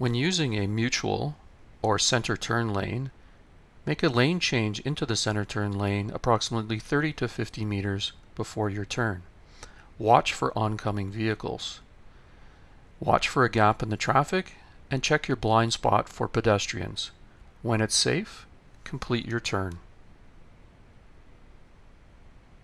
When using a mutual or center turn lane, make a lane change into the center turn lane approximately 30 to 50 meters before your turn. Watch for oncoming vehicles. Watch for a gap in the traffic and check your blind spot for pedestrians. When it's safe, complete your turn.